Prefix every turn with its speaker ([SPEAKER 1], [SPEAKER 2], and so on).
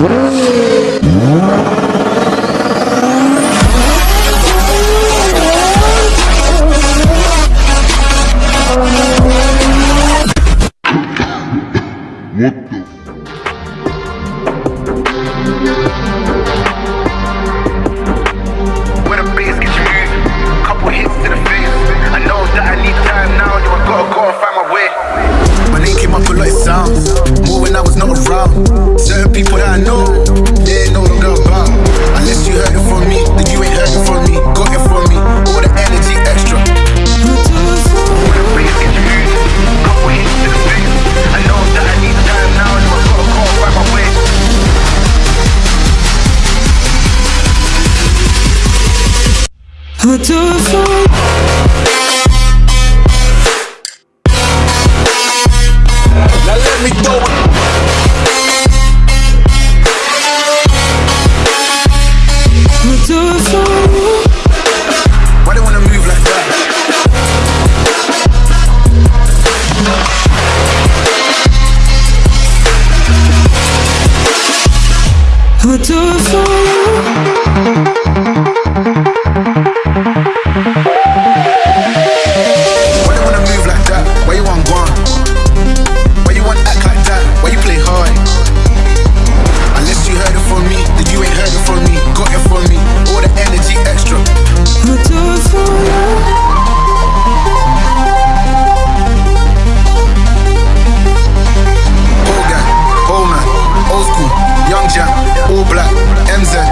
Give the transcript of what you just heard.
[SPEAKER 1] What the?
[SPEAKER 2] People that I know, they ain't no longer about. Unless you heard it from me, then you ain't heard it from me. Got it from me, all the energy extra. I know that I need time now, yo, I gotta go and my way.
[SPEAKER 3] I do for I do it for you.
[SPEAKER 2] Why they wanna move like that? Why you want? Why you want act like that? Why you play hard? Unless you heard it from me, then you ain't heard it from me. Got it from me, all the energy extra.
[SPEAKER 3] Do it for you.
[SPEAKER 2] Young black, MZ,